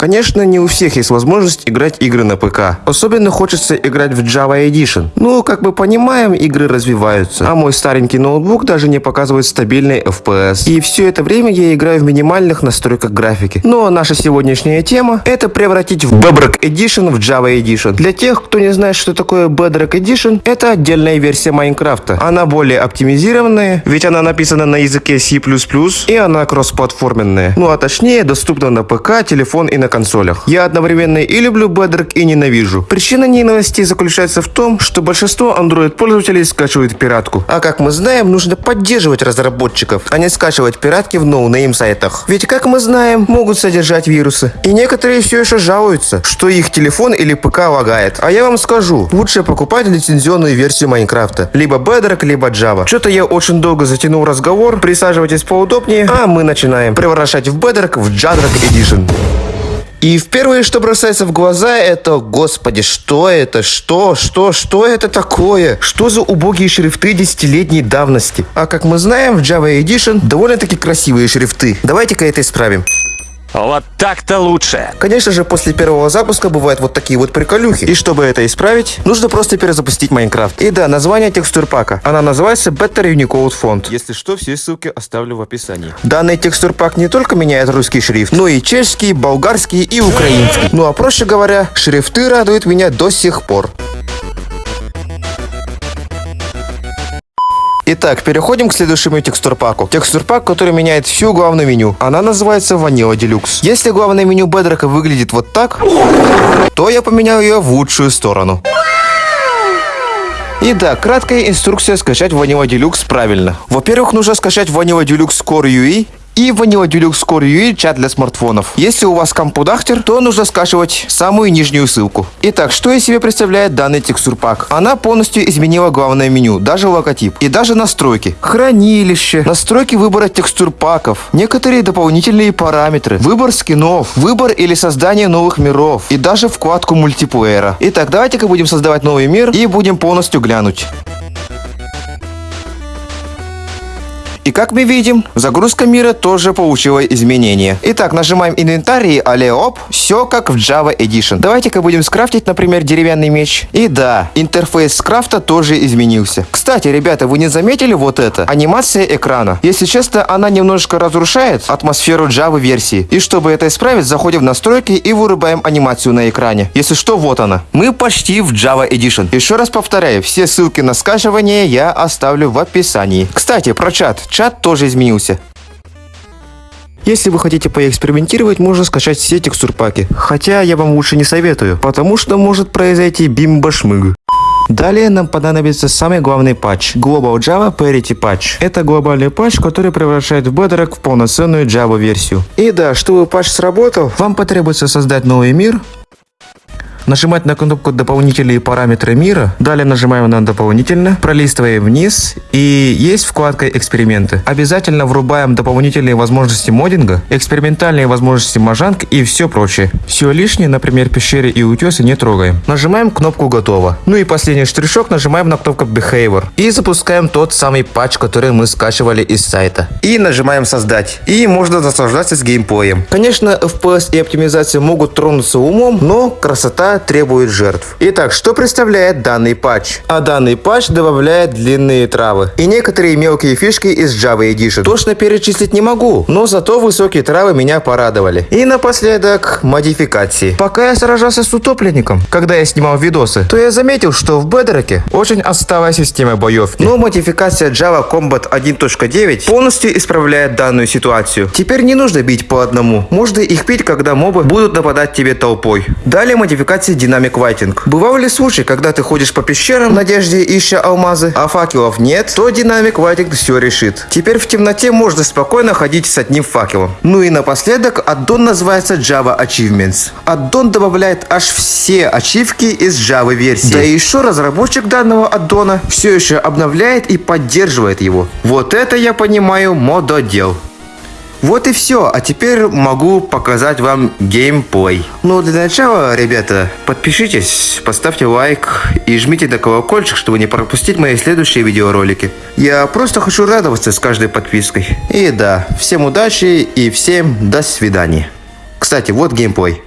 Конечно, не у всех есть возможность играть игры на ПК. Особенно хочется играть в Java Edition. Ну, как мы понимаем, игры развиваются. А мой старенький ноутбук даже не показывает стабильный FPS. И все это время я играю в минимальных настройках графики. Но наша сегодняшняя тема это превратить в Bedrock Edition в Java Edition. Для тех, кто не знает, что такое Bedrock Edition, это отдельная версия Майнкрафта. Она более оптимизированная, ведь она написана на языке C++, и она кроссплатформенная. Ну а точнее, доступна на ПК, телефон и на консолях. Я одновременно и люблю Bedrock и ненавижу. Причина ненависти заключается в том, что большинство Android-пользователей скачивают пиратку. А как мы знаем, нужно поддерживать разработчиков, а не скачивать пиратки в no-name сайтах. Ведь, как мы знаем, могут содержать вирусы. И некоторые все еще жалуются, что их телефон или ПК лагает. А я вам скажу, лучше покупать лицензионную версию Майнкрафта. Либо Bedrock, либо Java. Что-то я очень долго затянул разговор. Присаживайтесь поудобнее, а мы начинаем превращать в Bedrock в Jadrock Edition. И в первое, что бросается в глаза, это, господи, что это, что, что, что это такое? Что за убогие шрифты десятилетней давности? А как мы знаем, в Java Edition довольно-таки красивые шрифты. Давайте-ка это исправим. Вот так-то лучше. Конечно же, после первого запуска бывают вот такие вот приколюхи. И чтобы это исправить, нужно просто перезапустить Майнкрафт. И да, название текстур пака. Она называется Better Unicode Font. Если что, все ссылки оставлю в описании. Данный текстур пак не только меняет русский шрифт, но и чешский, болгарский и украинский. Ну а проще говоря, шрифты радуют меня до сих пор. Итак, переходим к следующему текстурпаку. Текстурпак, который меняет всю главную меню. Она называется Vanilla Deluxe. Если главное меню Bedrock выглядит вот так, то я поменял ее в лучшую сторону. И да, краткая инструкция скачать Vanilla Deluxe правильно. Во-первых, нужно скачать Vanilla Deluxe Core UI и Vanilla Deluxe Core UI чат для смартфонов. Если у вас компудахтер, то нужно скачивать самую нижнюю ссылку. Итак, что из себя представляет данный текстур пак? Она полностью изменила главное меню, даже логотип и даже настройки. Хранилище, настройки выбора текстур паков, некоторые дополнительные параметры, выбор скинов, выбор или создание новых миров и даже вкладку мультиплеера. Итак, давайте-ка будем создавать новый мир и будем полностью глянуть. И как мы видим, загрузка мира тоже получила изменения. Итак, нажимаем инвентарь и алеоп, все как в Java Edition. Давайте-ка будем скрафтить, например, деревянный меч. И да, интерфейс скрафта тоже изменился. Кстати, ребята, вы не заметили вот это? Анимация экрана. Если честно, она немножко разрушает атмосферу Java версии. И чтобы это исправить, заходим в настройки и вырубаем анимацию на экране. Если что, вот она. Мы почти в Java Edition. Еще раз повторяю, все ссылки на скачивание я оставлю в описании. Кстати, про чат чат тоже изменился. Если вы хотите поэкспериментировать, можно скачать все текстурпаки. Хотя я вам лучше не советую, потому что может произойти бимбашмыг. Далее нам понадобится самый главный патч – Global Java Parity Patch. Это глобальный патч, который превращает Bedrock в полноценную Java версию. И да, чтобы патч сработал, вам потребуется создать новый мир, нажимать на кнопку «Дополнительные параметры мира», далее нажимаем на «Дополнительно», пролистываем вниз и есть вкладка «Эксперименты». Обязательно врубаем дополнительные возможности моддинга, экспериментальные возможности мажанг и все прочее. Все лишнее, например, пещеры и утесы не трогаем. Нажимаем кнопку «Готово». Ну и последний штришок нажимаем на кнопку «Behavior» и запускаем тот самый патч, который мы скачивали из сайта. И нажимаем «Создать». И можно наслаждаться с геймплеем. Конечно, FPS и оптимизация могут тронуться умом, но красота требует жертв. Итак, что представляет данный патч? А данный патч добавляет длинные травы и некоторые мелкие фишки из Java Edition. Точно перечислить не могу, но зато высокие травы меня порадовали. И напоследок модификации. Пока я сражался с утопленником, когда я снимал видосы, то я заметил, что в Бедроке очень отсталая система боевки. Но модификация Java Combat 1.9 полностью исправляет данную ситуацию. Теперь не нужно бить по одному. Можно их бить, когда мобы будут нападать тебе толпой. Далее модификация динамик вайтинг. Бывал ли случай, когда ты ходишь по пещерам в надежде ища алмазы, а факелов нет, то динамик вайтинг все решит. Теперь в темноте можно спокойно ходить с одним факелом. Ну и напоследок аддон называется Java Achievements. Аддон добавляет аж все ачивки из Java версии. Да и еще разработчик данного аддона все еще обновляет и поддерживает его. Вот это я понимаю мододел. Вот и все, а теперь могу показать вам геймплей. Но для начала, ребята, подпишитесь, поставьте лайк и жмите на колокольчик, чтобы не пропустить мои следующие видеоролики. Я просто хочу радоваться с каждой подпиской. И да, всем удачи и всем до свидания. Кстати, вот геймплей.